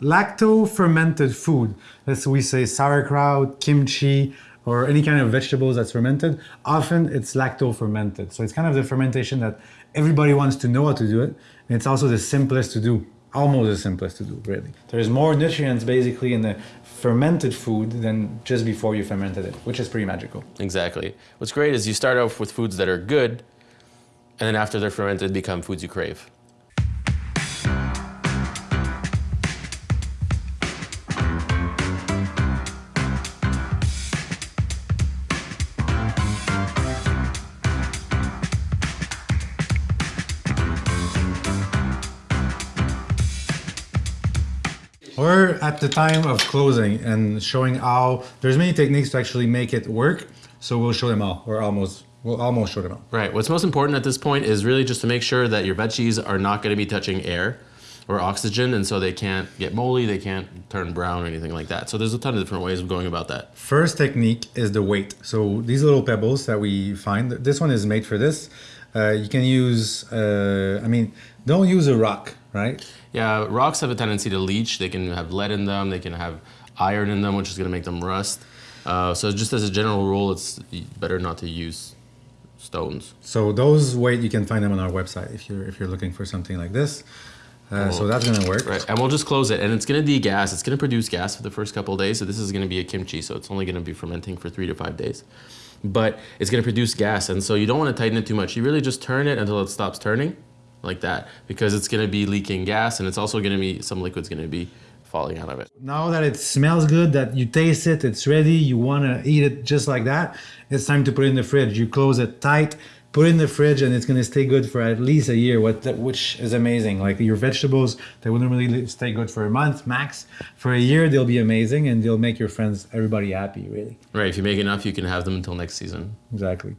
Lacto-fermented food, as we say sauerkraut, kimchi, or any kind of vegetables that's fermented, often it's lacto-fermented. So it's kind of the fermentation that everybody wants to know how to do it. And it's also the simplest to do, almost the simplest to do, really. There's more nutrients basically in the fermented food than just before you fermented it, which is pretty magical. Exactly. What's great is you start off with foods that are good, and then after they're fermented, become foods you crave. We're at the time of closing and showing how there's many techniques to actually make it work. So we'll show them all. We're almost we'll almost show them all. Right. What's most important at this point is really just to make sure that your veggies are not going to be touching air or oxygen, and so they can't get moldy, they can't turn brown or anything like that. So there's a ton of different ways of going about that. First technique is the weight. So these little pebbles that we find, this one is made for this. Uh, you can use, uh, I mean, don't use a rock, right? Yeah, rocks have a tendency to leach. They can have lead in them. They can have iron in them, which is going to make them rust. Uh, so just as a general rule, it's better not to use stones. So those weight you can find them on our website if you're if you're looking for something like this. Uh, so that's gonna work. Right, and we'll just close it, and it's gonna degas. It's gonna produce gas for the first couple days. So this is gonna be a kimchi, so it's only gonna be fermenting for three to five days. But it's gonna produce gas, and so you don't want to tighten it too much. You really just turn it until it stops turning, like that because it's going to be leaking gas and it's also going to be some liquid's going to be falling out of it. Now that it smells good, that you taste it, it's ready, you want to eat it just like that, it's time to put it in the fridge. You close it tight, put it in the fridge and it's going to stay good for at least a year, which is amazing. Like your vegetables, they wouldn't really stay good for a month max. For a year, they'll be amazing and they'll make your friends, everybody happy, really. Right. If you make enough, you can have them until next season. Exactly.